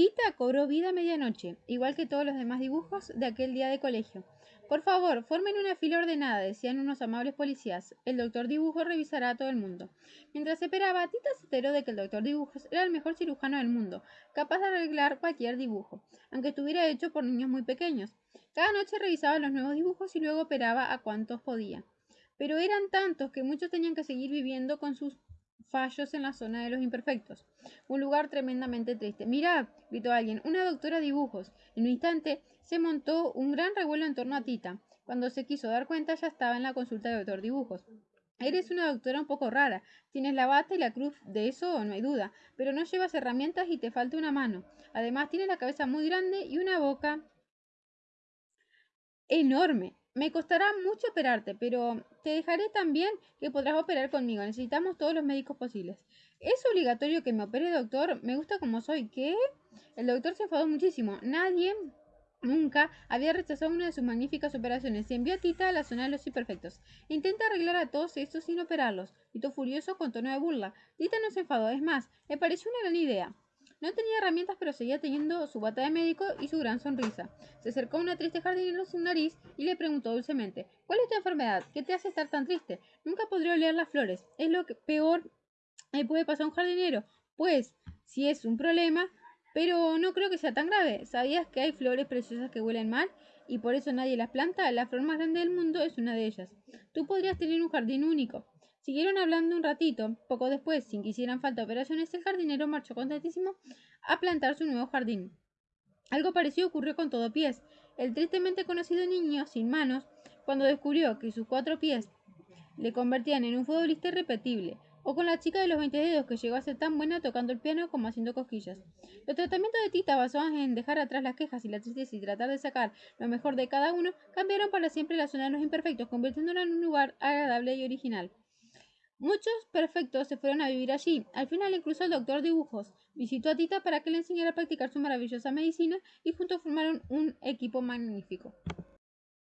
Tita cobró vida medianoche, igual que todos los demás dibujos de aquel día de colegio. Por favor, formen una fila ordenada, decían unos amables policías. El doctor Dibujo revisará a todo el mundo. Mientras esperaba, Tita se enteró de que el doctor Dibujos era el mejor cirujano del mundo, capaz de arreglar cualquier dibujo, aunque estuviera hecho por niños muy pequeños. Cada noche revisaba los nuevos dibujos y luego operaba a cuantos podía. Pero eran tantos que muchos tenían que seguir viviendo con sus fallos en la zona de los imperfectos. Un lugar tremendamente triste. Mirad, gritó alguien, una doctora de dibujos. En un instante se montó un gran revuelo en torno a Tita. Cuando se quiso dar cuenta ya estaba en la consulta de doctor dibujos. Eres una doctora un poco rara. Tienes la bata y la cruz, de eso no hay duda, pero no llevas herramientas y te falta una mano. Además tienes la cabeza muy grande y una boca enorme. Me costará mucho operarte, pero te dejaré también que podrás operar conmigo. Necesitamos todos los médicos posibles. ¿Es obligatorio que me opere, doctor? Me gusta como soy. ¿Qué? El doctor se enfadó muchísimo. Nadie nunca había rechazado una de sus magníficas operaciones y envió a Tita a la zona de los imperfectos. Intenta arreglar a todos estos sin operarlos. Tito furioso con tono de burla. Tita no se enfadó, es más, le pareció una gran idea. No tenía herramientas, pero seguía teniendo su bata de médico y su gran sonrisa. Se acercó a una triste jardinero sin nariz y le preguntó dulcemente: ¿Cuál es tu enfermedad? ¿Qué te hace estar tan triste? Nunca podré oler las flores. Es lo que peor me puede pasar a un jardinero. Pues, si es un problema, pero no creo que sea tan grave. ¿Sabías que hay flores preciosas que huelen mal y por eso nadie las planta? La flor más grande del mundo es una de ellas. Tú podrías tener un jardín único. Siguieron hablando un ratito. Poco después, sin que hicieran falta operaciones, el jardinero marchó contentísimo a plantar su nuevo jardín. Algo parecido ocurrió con todo pies. El tristemente conocido niño, sin manos, cuando descubrió que sus cuatro pies le convertían en un futbolista irrepetible, o con la chica de los 20 dedos que llegó a ser tan buena tocando el piano como haciendo cosquillas. Los tratamientos de Tita basados en dejar atrás las quejas y la tristeza y tratar de sacar lo mejor de cada uno cambiaron para siempre la zona de los imperfectos, convirtiéndola en un lugar agradable y original. Muchos perfectos se fueron a vivir allí. Al final incluso el doctor dibujos visitó a Tita para que le enseñara a practicar su maravillosa medicina y juntos formaron un equipo magnífico.